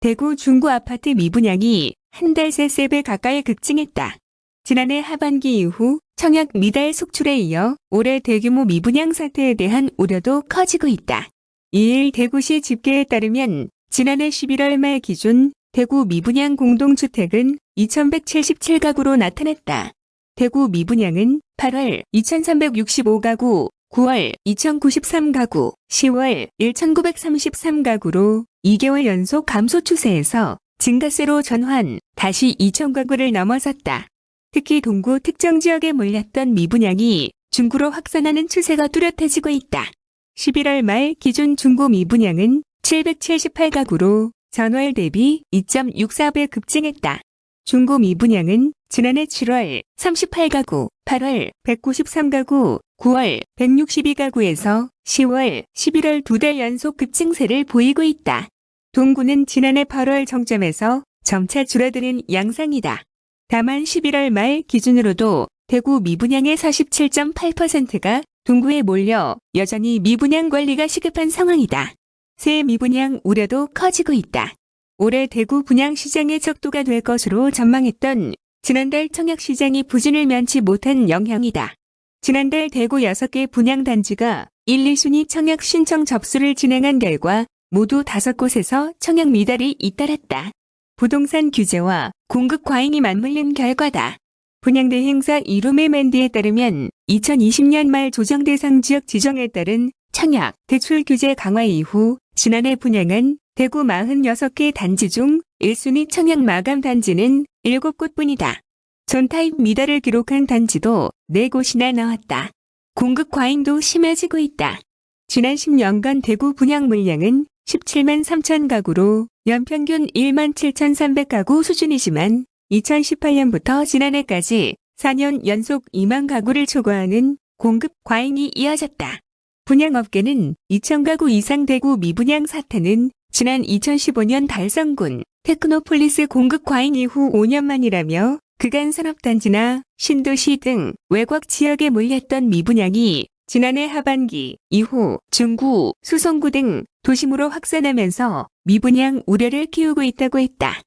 대구 중구 아파트 미분양이 한 달 새 3배 가까이 급증했다. 지난해 하반기 이후 청약 미달 속출에 이어 올해 대규모 미분양 사태에 대한 우려도 커지고 있다. 2일 대구시 집계에 따르면 지난해 11월 말 기준 대구 미분양 공동주택은 2177가구로 나타났다. 대구 미분양은 8월 2365가구, 9월 2093가구, 10월 1933가구로 2개월 연속 감소 추세에서 증가세로 전환, 다시 2,000가구를 넘어섰다. 특히 동구 특정 지역에 몰렸던 미분양이 중구로 확산하는 추세가 뚜렷해지고 있다. 11월 말 기준 중고 미분양은 778가구로 전월 대비 2.64배 급증했다. 중고 미분양은 지난해 7월 38가구, 8월 193가구, 9월 162가구에서 10월, 11월 두 달 연속 급증세를 보이고 있다. 동구는 지난해 8월 정점에서 점차 줄어드는 양상이다. 다만 11월 말 기준으로도 대구 미분양의 47.8%가 동구에 몰려 여전히 미분양 관리가 시급한 상황이다. 새 미분양 우려도 커지고 있다. 올해 대구 분양 시장의 척도가 될 것으로 전망했던 지난달 청약 시장이 부진을 면치 못한 영향이다. 지난달 대구 6개 분양 단지가 1, 2순위 청약 신청 접수를 진행한 결과 모두 5곳에서 청약 미달이 잇따랐다. 부동산 규제와 공급 과잉이 맞물린 결과다. 분양대 행사 이루메맨드에 따르면 2020년 말 조정 대상 지역 지정에 따른 청약, 대출 규제 강화 이후 지난해 분양한 대구 46개 단지 중 1순위 청약 마감 단지는 7곳뿐이다. 전타입 미달을 기록한 단지도 4곳이나 나왔다. 공급 과잉도 심해지고 있다. 지난 10년간 대구 분양 물량은 17만 3천 가구로 연평균 1만 7,300 가구 수준이지만 2018년부터 지난해까지 4년 연속 2만 가구를 초과하는 공급 과잉이 이어졌다. 분양업계는 2,000가구 이상 대구 미분양 사태는 지난 2015년 달성군 테크노폴리스 공급 과잉 이후 5년 만이라며 그간 산업단지나 신도시 등 외곽 지역에 몰렸던 미분양이 지난해 하반기 이후 중구, 수성구 등 도심으로 확산하면서 미분양 우려를 키우고 있다고 했다.